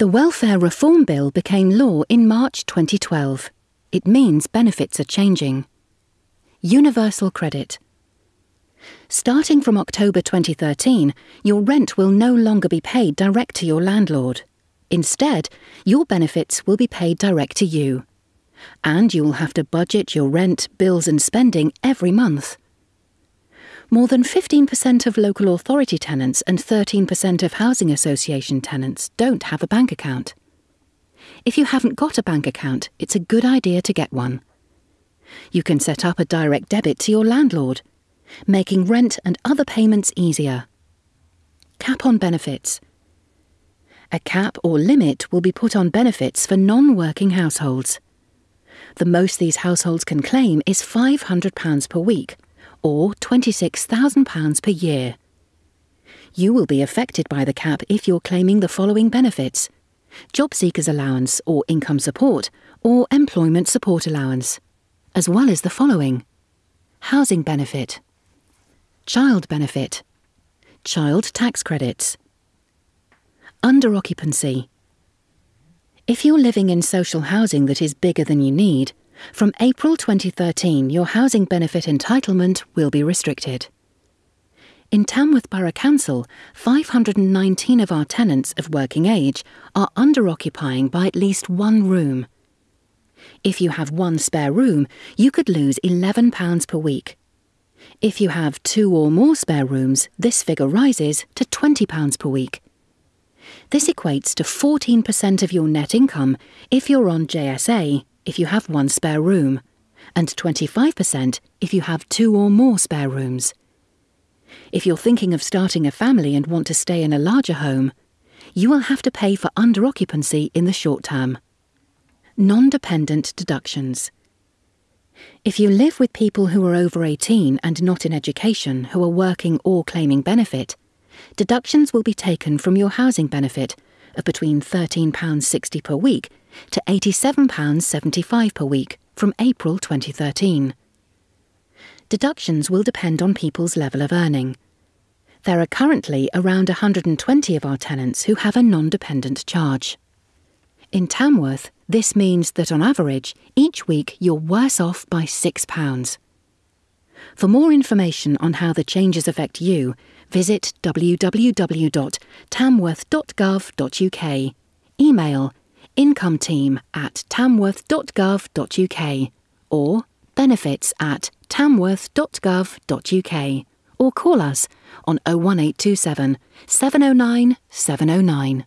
The Welfare Reform Bill became law in March 2012. It means benefits are changing. Universal Credit. Starting from October 2013, your rent will no longer be paid direct to your landlord. Instead, your benefits will be paid direct to you. And you will have to budget your rent, bills, and spending every month. More than 15% of local authority tenants and 13% of housing association tenants don't have a bank account. If you haven't got a bank account, it's a good idea to get one. You can set up a direct debit to your landlord, making rent and other payments easier. Cap on benefits. A cap or limit will be put on benefits for non working households. The most these households can claim is £500 per week, or £26,000 per year. You will be affected by the cap if you're claiming the following benefits job seekers allowance or income support, or employment support allowance, as well as the following housing benefit, child benefit, child tax credits, under occupancy. If you're living in social housing that is bigger than you need, from April 2013 your housing benefit entitlement will be restricted. In Tamworth Borough Council, 519 of our tenants of working age are under occupying by at least one room. If you have one spare room, you could lose £11 per week. If you have two or more spare rooms, this figure rises to £20 per week. This equates to 14% of your net income if you're on JSA if you have one spare room, and 25% if you have two or more spare rooms. If you're thinking of starting a family and want to stay in a larger home, you will have to pay for under occupancy in the short term. Non dependent deductions. If you live with people who are over 18 and not in education who are working or claiming benefit, deductions will be taken from your housing benefit of between £13.60 per week to £87.75 per week from April 2013 deductions will depend on people's level of earning. There are currently around 120 of our tenants who have a non dependent charge. In Tamworth, this means that on average, each week you're worse off by £6. For more information on how the changes affect you, visit www.tamworth.gov.uk. Email incometeam at tamworth.gov.uk or benefits at tamworth.gov.uk or call us on 01827 709 709.